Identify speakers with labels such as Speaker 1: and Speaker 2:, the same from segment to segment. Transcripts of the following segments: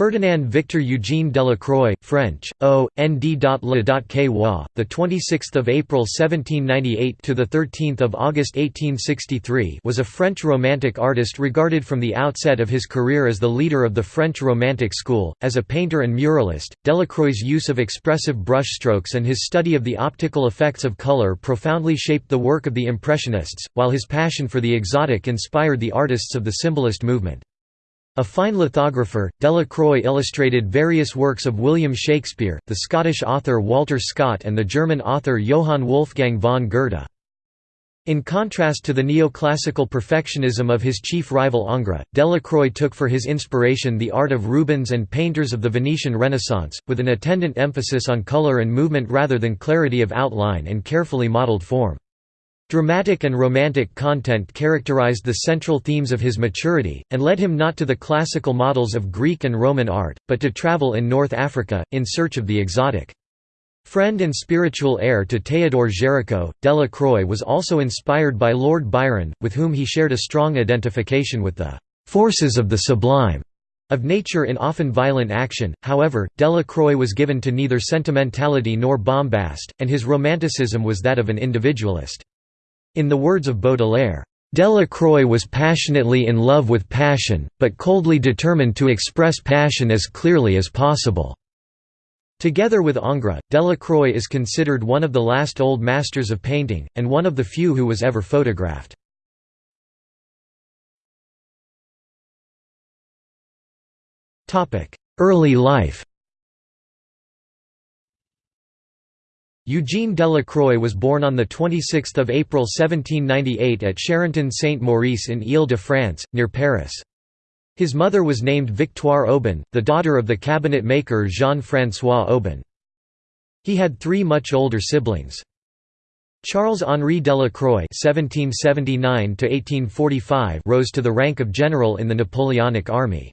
Speaker 1: Ferdinand Victor Eugene Delacroix, French, O. N. D. Le. Ky. the 26th of April 1798 to the 13th of August 1863, was a French Romantic artist regarded from the outset of his career as the leader of the French Romantic school. As a painter and muralist, Delacroix's use of expressive brushstrokes and his study of the optical effects of color profoundly shaped the work of the Impressionists, while his passion for the exotic inspired the artists of the Symbolist movement. A fine lithographer, Delacroix illustrated various works of William Shakespeare, the Scottish author Walter Scott and the German author Johann Wolfgang von Goethe. In contrast to the neoclassical perfectionism of his chief rival Ingres, Delacroix took for his inspiration the art of Rubens and painters of the Venetian Renaissance, with an attendant emphasis on color and movement rather than clarity of outline and carefully modeled form. Dramatic and romantic content characterized the central themes of his maturity, and led him not to the classical models of Greek and Roman art, but to travel in North Africa, in search of the exotic. Friend and spiritual heir to Théodore Géricault, Delacroix was also inspired by Lord Byron, with whom he shared a strong identification with the "'forces of the sublime' of nature in often violent action, however, Delacroix was given to neither sentimentality nor bombast, and his romanticism was that of an individualist. In the words of Baudelaire, Delacroix was passionately in love with passion, but coldly determined to express passion as clearly as possible. Together with Ingres, Delacroix is considered one of the last old masters of painting, and one of the few who was ever photographed. Early life Eugene Delacroix was born on 26 April 1798 at Charenton-Saint-Maurice in Ile-de-France, near Paris. His mother was named Victoire Aubin, the daughter of the cabinet maker Jean-François Aubin. He had three much older siblings. Charles-Henri Delacroix (1779–1845) rose to the rank of general in the Napoleonic army.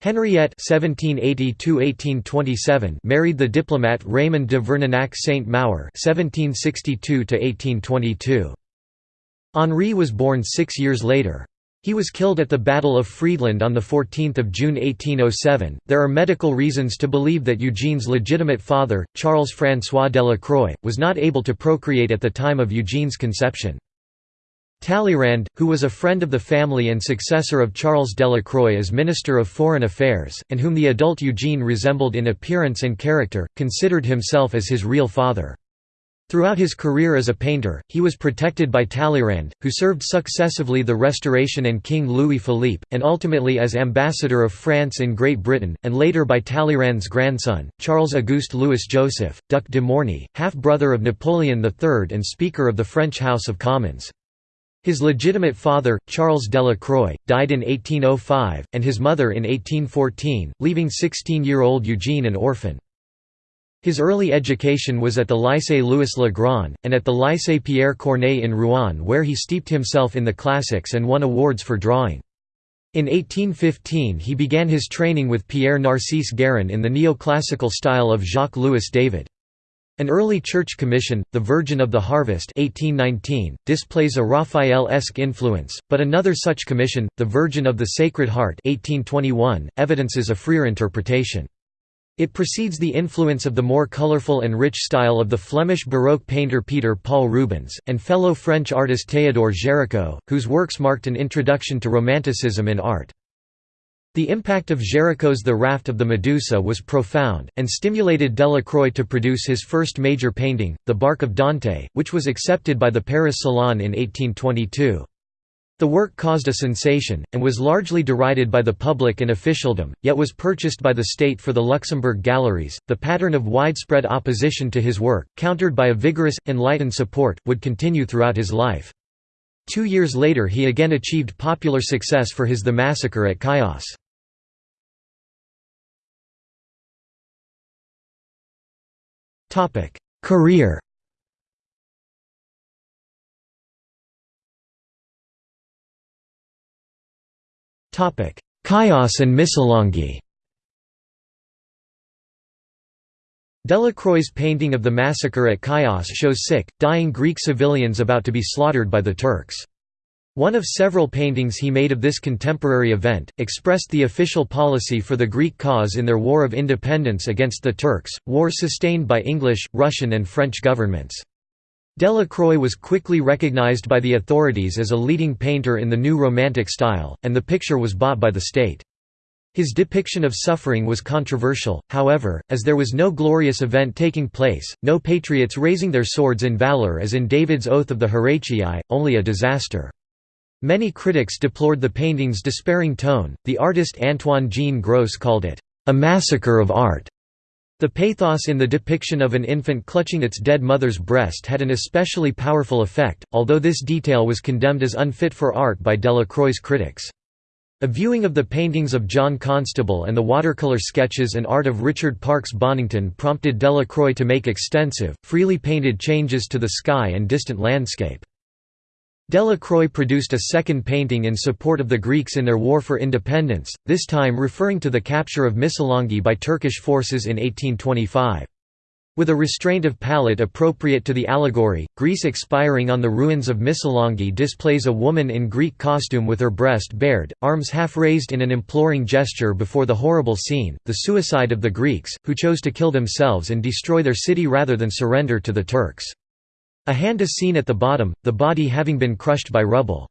Speaker 1: Henriette (1780–1827) married the diplomat Raymond de Verninac Saint-Maur (1762–1822). Henri was born six years later. He was killed at the Battle of Friedland on 14 June 1807. There are medical reasons to believe that Eugene's legitimate father, Charles François Delacroix, was not able to procreate at the time of Eugene's conception. Talleyrand, who was a friend of the family and successor of Charles Delacroix as Minister of Foreign Affairs, and whom the adult Eugene resembled in appearance and character, considered himself as his real father. Throughout his career as a painter, he was protected by Talleyrand, who served successively the Restoration and King Louis Philippe, and ultimately as Ambassador of France in Great Britain, and later by Talleyrand's grandson, Charles-Auguste Louis Joseph, Duc de Morny, half-brother of Napoleon III and Speaker of the French House of Commons. His legitimate father, Charles Delacroix, died in 1805, and his mother in 1814, leaving 16-year-old Eugene an orphan. His early education was at the Lycée Louis le Grand, and at the Lycée Pierre Corneille in Rouen where he steeped himself in the classics and won awards for drawing. In 1815 he began his training with Pierre Narcisse Guérin in the neoclassical style of Jacques-Louis David. An early church commission, The Virgin of the Harvest 1819, displays a Raphael-esque influence, but another such commission, The Virgin of the Sacred Heart 1821, evidences a freer interpretation. It precedes the influence of the more colorful and rich style of the Flemish Baroque painter Peter Paul Rubens, and fellow French artist Théodore Géricault, whose works marked an introduction to Romanticism in art. The impact of Géricault's The Raft of the Medusa was profound, and stimulated Delacroix to produce his first major painting, The Bark of Dante, which was accepted by the Paris Salon in 1822. The work caused a sensation, and was largely derided by the public and officialdom, yet was purchased by the state for the Luxembourg Galleries. The pattern of widespread opposition to his work, countered by a vigorous, enlightened support, would continue throughout his life. Two years later he again achieved popular success for his The Massacre at Chios. Topic: Career. Topic: Chios and Missolonghi. Delacroix's painting of the massacre at Chios shows sick, dying Greek civilians about to be slaughtered by the Turks. One of several paintings he made of this contemporary event, expressed the official policy for the Greek cause in their War of Independence against the Turks, war sustained by English, Russian and French governments. Delacroix was quickly recognized by the authorities as a leading painter in the new Romantic style, and the picture was bought by the state. His depiction of suffering was controversial, however, as there was no glorious event taking place, no patriots raising their swords in valor as in David's Oath of the Horatii, only a disaster. Many critics deplored the painting's despairing tone. The artist Antoine Jean Gros called it, a massacre of art. The pathos in the depiction of an infant clutching its dead mother's breast had an especially powerful effect, although this detail was condemned as unfit for art by Delacroix's critics. A viewing of the paintings of John Constable and the watercolor sketches and art of Richard Parkes Bonington prompted Delacroix to make extensive, freely painted changes to the sky and distant landscape. Delacroix produced a second painting in support of the Greeks in their war for independence, this time referring to the capture of Missolonghi by Turkish forces in 1825. With a restraint of palette appropriate to the allegory, Greece expiring on the ruins of Missolonghi displays a woman in Greek costume with her breast bared, arms half raised in an imploring gesture before the horrible scene, the suicide of the Greeks, who chose to kill themselves and destroy their city rather than surrender to the Turks. A hand is seen at the bottom, the body having been crushed by rubble.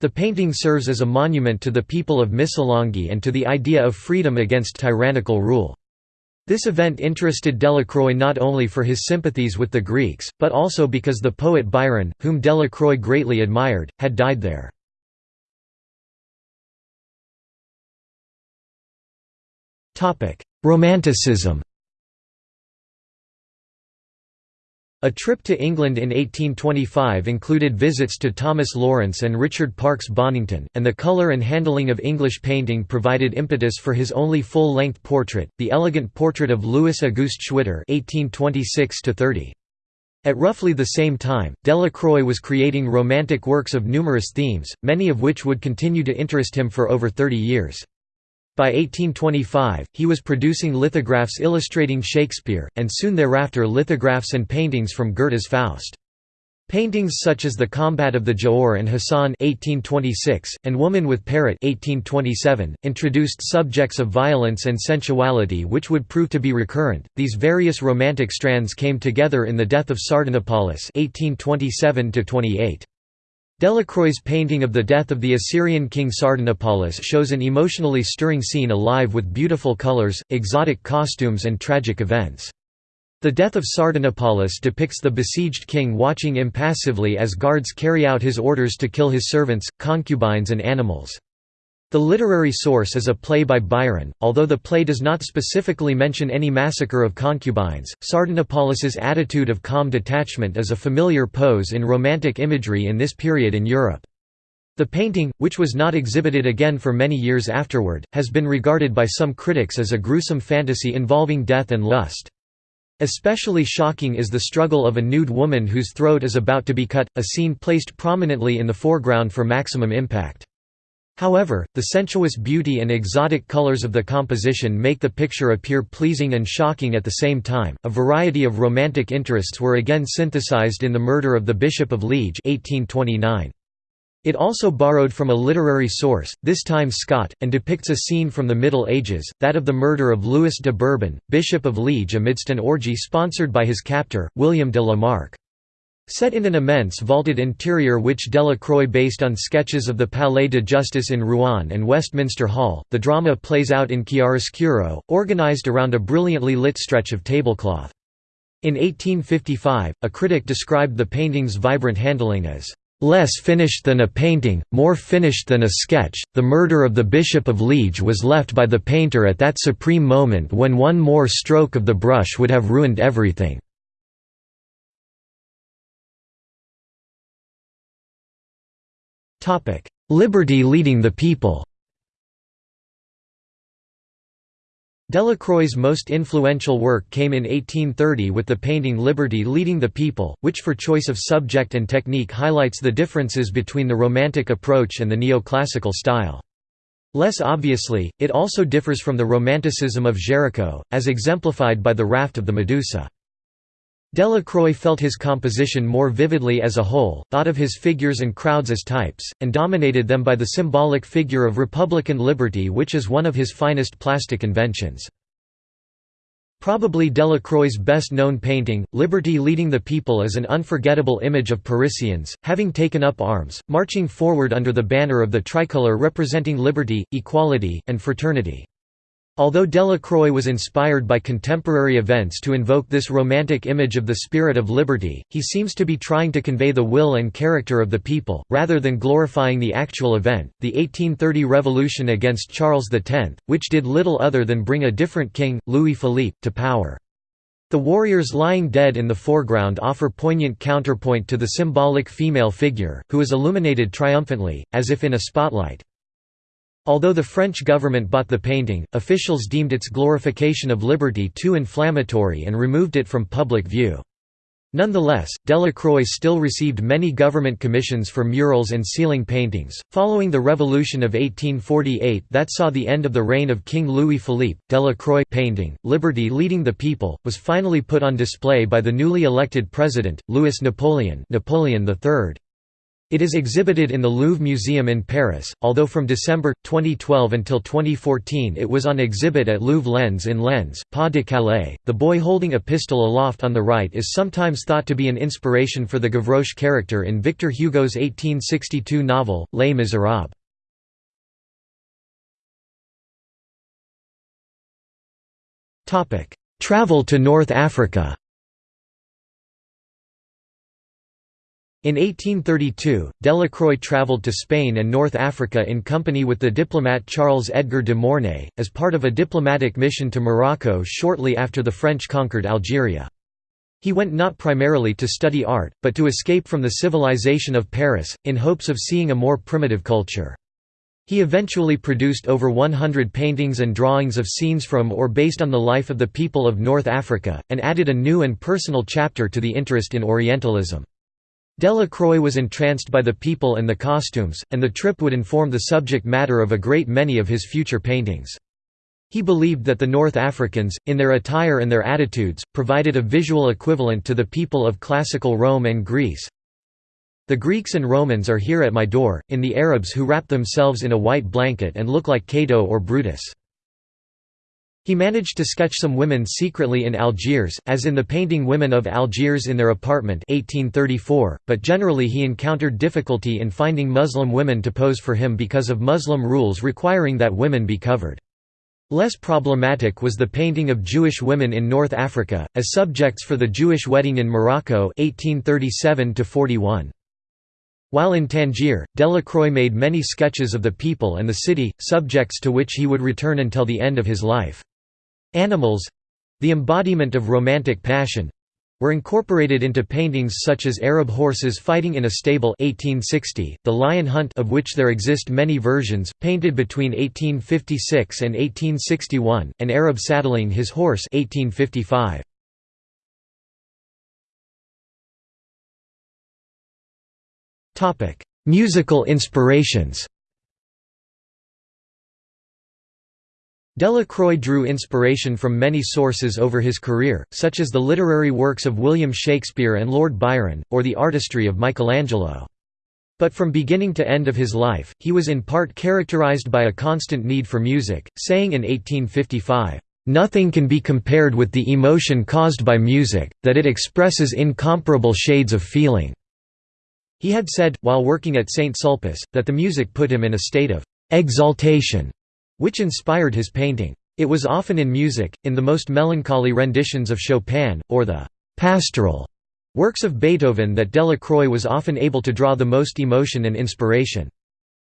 Speaker 1: The painting serves as a monument to the people of Missolonghi and to the idea of freedom against tyrannical rule. This event interested Delacroix not only for his sympathies with the Greeks, but also because the poet Byron, whom Delacroix greatly admired, had died there. Romanticism A trip to England in 1825 included visits to Thomas Lawrence and Richard Parkes Bonington, and the colour and handling of English painting provided impetus for his only full-length portrait, the elegant portrait of Louis Auguste Schwitter (1826–30). At roughly the same time, Delacroix was creating romantic works of numerous themes, many of which would continue to interest him for over 30 years. By 1825, he was producing lithographs illustrating Shakespeare, and soon thereafter lithographs and paintings from Goethe's Faust. Paintings such as The Combat of the Giaour and Hassan 1826, and Woman with Parrot 1827, introduced subjects of violence and sensuality which would prove to be recurrent. These various romantic strands came together in The Death of Sardanapalus 1827 -28. Delacroix's painting of the death of the Assyrian king Sardanapalus shows an emotionally stirring scene alive with beautiful colors, exotic costumes and tragic events. The death of Sardanapalus depicts the besieged king watching impassively as guards carry out his orders to kill his servants, concubines and animals. The literary source is a play by Byron, although the play does not specifically mention any massacre of concubines. Sardanapalus's attitude of calm detachment is a familiar pose in romantic imagery in this period in Europe. The painting, which was not exhibited again for many years afterward, has been regarded by some critics as a gruesome fantasy involving death and lust. Especially shocking is the struggle of a nude woman whose throat is about to be cut, a scene placed prominently in the foreground for maximum impact. However, the sensuous beauty and exotic colors of the composition make the picture appear pleasing and shocking at the same time. A variety of romantic interests were again synthesized in The Murder of the Bishop of Liege 1829. It also borrowed from a literary source, this time Scott, and depicts a scene from the Middle Ages, that of the murder of Louis de Bourbon, Bishop of Liege amidst an orgy sponsored by his captor, William de la Marck. Set in an immense vaulted interior which Delacroix based on sketches of the Palais de Justice in Rouen and Westminster Hall, the drama plays out in chiaroscuro, organized around a brilliantly lit stretch of tablecloth. In 1855, a critic described the painting's vibrant handling as less finished than a painting, more finished than a sketch. The murder of the Bishop of Liege was left by the painter at that supreme moment when one more stroke of the brush would have ruined everything. Liberty leading the people Delacroix's most influential work came in 1830 with the painting Liberty Leading the People, which for choice of subject and technique highlights the differences between the Romantic approach and the neoclassical style. Less obviously, it also differs from the Romanticism of Géricault, as exemplified by the Raft of the Medusa. Delacroix felt his composition more vividly as a whole, thought of his figures and crowds as types, and dominated them by the symbolic figure of Republican liberty which is one of his finest plastic inventions. Probably Delacroix's best-known painting, Liberty Leading the People is an unforgettable image of Parisians, having taken up arms, marching forward under the banner of the tricolour representing liberty, equality, and fraternity. Although Delacroix was inspired by contemporary events to invoke this romantic image of the spirit of liberty, he seems to be trying to convey the will and character of the people, rather than glorifying the actual event. The 1830 revolution against Charles X, which did little other than bring a different king, Louis Philippe, to power. The warriors lying dead in the foreground offer poignant counterpoint to the symbolic female figure, who is illuminated triumphantly, as if in a spotlight. Although the French government bought the painting, officials deemed its glorification of liberty too inflammatory and removed it from public view. Nonetheless, Delacroix still received many government commissions for murals and ceiling paintings. Following the Revolution of 1848 that saw the end of the reign of King Louis Philippe, Delacroix painting, Liberty Leading the People, was finally put on display by the newly elected president, Louis Napoleon, Napoleon III. It is exhibited in the Louvre Museum in Paris, although from December, 2012 until 2014 it was on exhibit at Louvre Lens in Lens, Pas de Calais. The boy holding a pistol aloft on the right is sometimes thought to be an inspiration for the Gavroche character in Victor Hugo's 1862 novel, Les Misérables. Travel to North Africa In 1832, Delacroix travelled to Spain and North Africa in company with the diplomat Charles Edgar de Mornay, as part of a diplomatic mission to Morocco shortly after the French conquered Algeria. He went not primarily to study art, but to escape from the civilization of Paris, in hopes of seeing a more primitive culture. He eventually produced over 100 paintings and drawings of scenes from or based on the life of the people of North Africa, and added a new and personal chapter to the interest in Orientalism. Delacroix was entranced by the people and the costumes, and the trip would inform the subject matter of a great many of his future paintings. He believed that the North Africans, in their attire and their attitudes, provided a visual equivalent to the people of classical Rome and Greece. The Greeks and Romans are here at my door, in the Arabs who wrap themselves in a white blanket and look like Cato or Brutus. He managed to sketch some women secretly in Algiers, as in the painting Women of Algiers in their apartment 1834, but generally he encountered difficulty in finding Muslim women to pose for him because of Muslim rules requiring that women be covered. Less problematic was the painting of Jewish women in North Africa, as subjects for the Jewish wedding in Morocco 1837 -41. While in Tangier, Delacroix made many sketches of the people and the city, subjects to which he would return until the end of his life. Animals—the embodiment of romantic passion, were incorporated into paintings such as Arab horses fighting in a stable 1860, The Lion Hunt of which there exist many versions, painted between 1856 and 1861, and Arab saddling his horse 1855. Musical inspirations Delacroix drew inspiration from many sources over his career, such as the literary works of William Shakespeare and Lord Byron, or the artistry of Michelangelo. But from beginning to end of his life, he was in part characterized by a constant need for music, saying in 1855, "...nothing can be compared with the emotion caused by music, that it expresses incomparable shades of feeling." He had said, while working at St. Sulpice, that the music put him in a state of "...exaltation." which inspired his painting. It was often in music, in the most melancholy renditions of Chopin, or the «pastoral» works of Beethoven that Delacroix was often able to draw the most emotion and inspiration.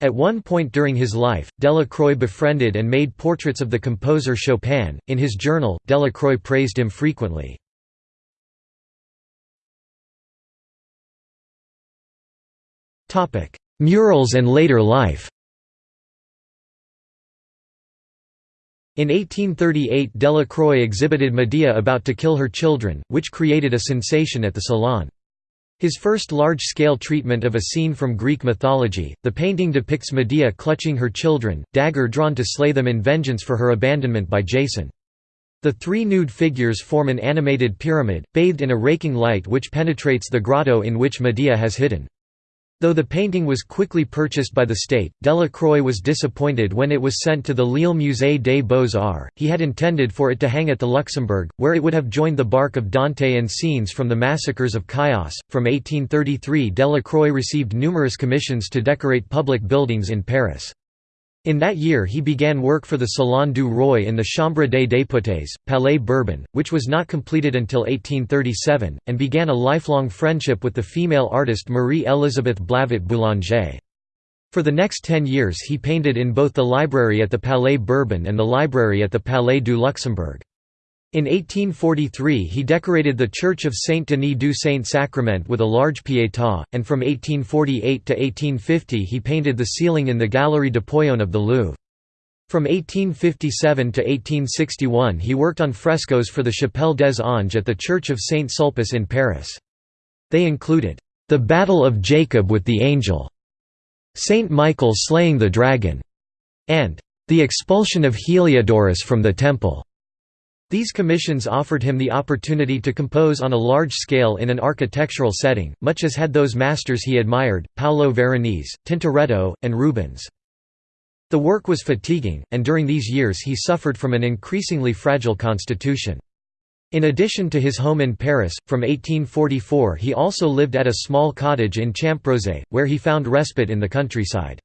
Speaker 1: At one point during his life, Delacroix befriended and made portraits of the composer Chopin. In his journal, Delacroix praised him frequently. Murals and later life In 1838 Delacroix exhibited Medea about to kill her children, which created a sensation at the Salon. His first large-scale treatment of a scene from Greek mythology, the painting depicts Medea clutching her children, dagger drawn to slay them in vengeance for her abandonment by Jason. The three nude figures form an animated pyramid, bathed in a raking light which penetrates the grotto in which Medea has hidden. Though the painting was quickly purchased by the state, Delacroix was disappointed when it was sent to the Lille Musée des Beaux-Arts. He had intended for it to hang at the Luxembourg, where it would have joined the bark of Dante and scenes from the massacres of Chios. From 1833, Delacroix received numerous commissions to decorate public buildings in Paris. In that year he began work for the Salon du Roi in the Chambre des députés, Palais Bourbon, which was not completed until 1837, and began a lifelong friendship with the female artist Marie-Élisabeth Blavet Boulanger. For the next ten years he painted in both the library at the Palais Bourbon and the library at the Palais du Luxembourg. In 1843 he decorated the Church of Saint-Denis du Saint-Sacrement with a large Pietà, and from 1848 to 1850 he painted the ceiling in the Galerie d'Apollon of the Louvre. From 1857 to 1861 he worked on frescoes for the Chapelle des Anges at the Church of Saint Sulpice in Paris. They included, "'The Battle of Jacob with the Angel'", "'Saint Michael slaying the Dragon'", and "'The Expulsion of Heliodorus from the Temple'". These commissions offered him the opportunity to compose on a large scale in an architectural setting, much as had those masters he admired, Paolo Veronese, Tintoretto, and Rubens. The work was fatiguing, and during these years he suffered from an increasingly fragile constitution. In addition to his home in Paris, from 1844 he also lived at a small cottage in Champrosay, where he found respite in the countryside.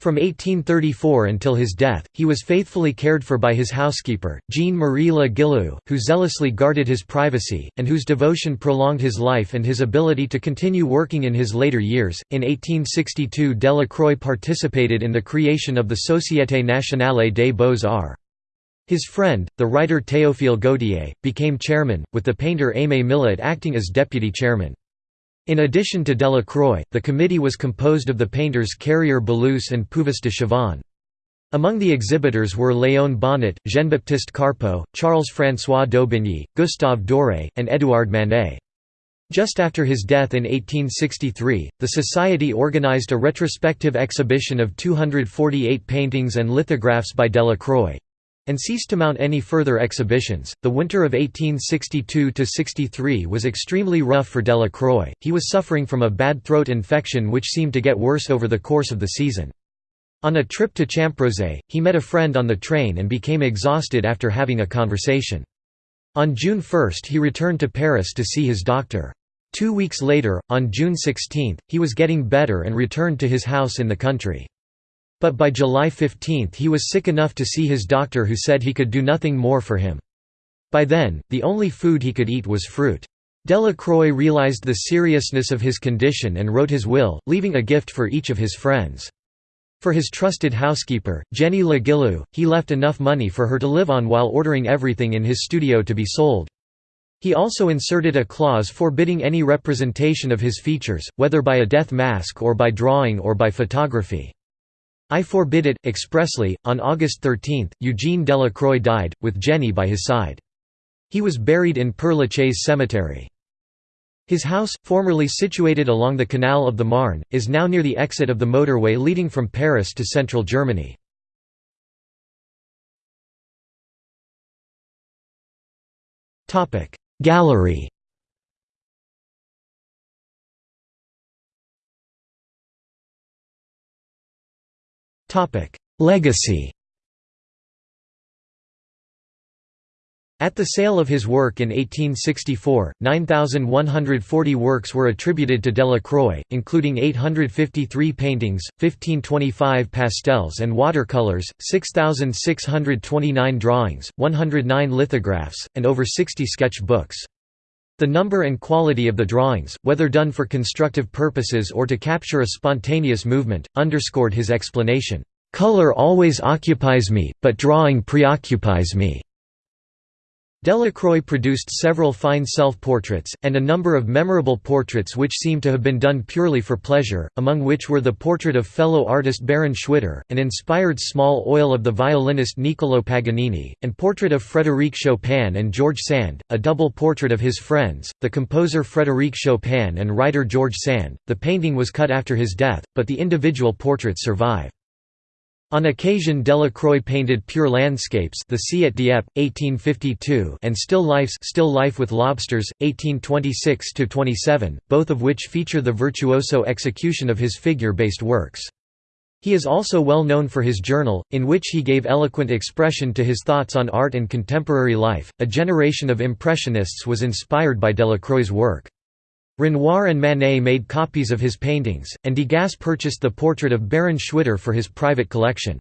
Speaker 1: From 1834 until his death, he was faithfully cared for by his housekeeper, Jean-Marie Le Guillou, who zealously guarded his privacy, and whose devotion prolonged his life and his ability to continue working in his later years. In 1862, Delacroix participated in the creation of the Société Nationale des Beaux-Arts. His friend, the writer Théophile Gautier, became chairman, with the painter Aimé Millet acting as deputy chairman. In addition to Delacroix, the committee was composed of the painters Carrier Belleuse and Puvis de Chavannes. Among the exhibitors were Léon Bonnat, Jean-Baptiste Carpeaux, Charles-François Daubigny, Gustave Doré, and Édouard Manet. Just after his death in 1863, the Society organized a retrospective exhibition of 248 paintings and lithographs by Delacroix and ceased to mount any further exhibitions. The winter of 1862 63 was extremely rough for Delacroix. He was suffering from a bad throat infection which seemed to get worse over the course of the season. On a trip to Champrosay, he met a friend on the train and became exhausted after having a conversation. On June 1 he returned to Paris to see his doctor. Two weeks later, on June 16, he was getting better and returned to his house in the country. But by July 15 he was sick enough to see his doctor who said he could do nothing more for him. By then, the only food he could eat was fruit. Delacroix realized the seriousness of his condition and wrote his will, leaving a gift for each of his friends. For his trusted housekeeper, Jenny Le he left enough money for her to live on while ordering everything in his studio to be sold. He also inserted a clause forbidding any representation of his features, whether by a death mask or by drawing or by photography. I forbid it, expressly. On August 13, Eugene Delacroix died, with Jenny by his side. He was buried in Père Lachaise cemetery. His house, formerly situated along the Canal of the Marne, is now near the exit of the motorway leading from Paris to central Germany. Gallery Legacy At the sale of his work in 1864, 9,140 works were attributed to Delacroix, including 853 paintings, 1525 pastels and watercolors, 6,629 drawings, 109 lithographs, and over 60 sketch books. The number and quality of the drawings, whether done for constructive purposes or to capture a spontaneous movement, underscored his explanation, "...color always occupies me, but drawing preoccupies me." Delacroix produced several fine self-portraits, and a number of memorable portraits which seem to have been done purely for pleasure, among which were the portrait of fellow artist Baron Schwitter, an inspired small oil of the violinist Niccolò Paganini, and portrait of Frédéric Chopin and George Sand, a double portrait of his friends, the composer Frédéric Chopin and writer George Sand. The painting was cut after his death, but the individual portraits survive. On occasion Delacroix painted pure landscapes the sea at Dieppe, 1852 and still lifes still life with lobsters, 1826–27, both of which feature the virtuoso execution of his figure-based works. He is also well known for his journal, in which he gave eloquent expression to his thoughts on art and contemporary life. A generation of Impressionists was inspired by Delacroix's work. Renoir and Manet made copies of his paintings, and Degas purchased the portrait of Baron Schwitter for his private collection.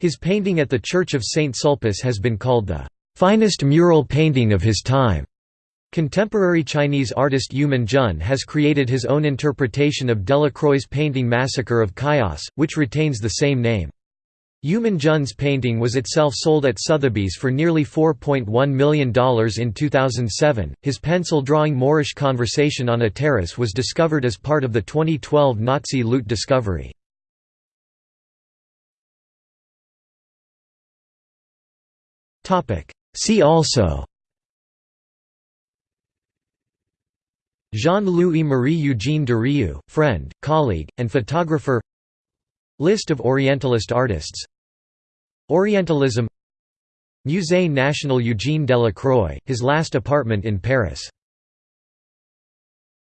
Speaker 1: His painting at the Church of St. Sulpice has been called the finest mural painting of his time. Contemporary Chinese artist Yue Minjun has created his own interpretation of Delacroix's painting Massacre of Chios, which retains the same name. Yue Minjun's painting was itself sold at Sotheby's for nearly $4.1 million in 2007. His pencil drawing Moorish conversation on a terrace was discovered as part of the 2012 Nazi loot discovery. See also Jean-Louis Marie Eugène Durieu, friend, colleague, and photographer List of Orientalist artists Orientalism. Musée National Eugène Delacroix, his last apartment in Paris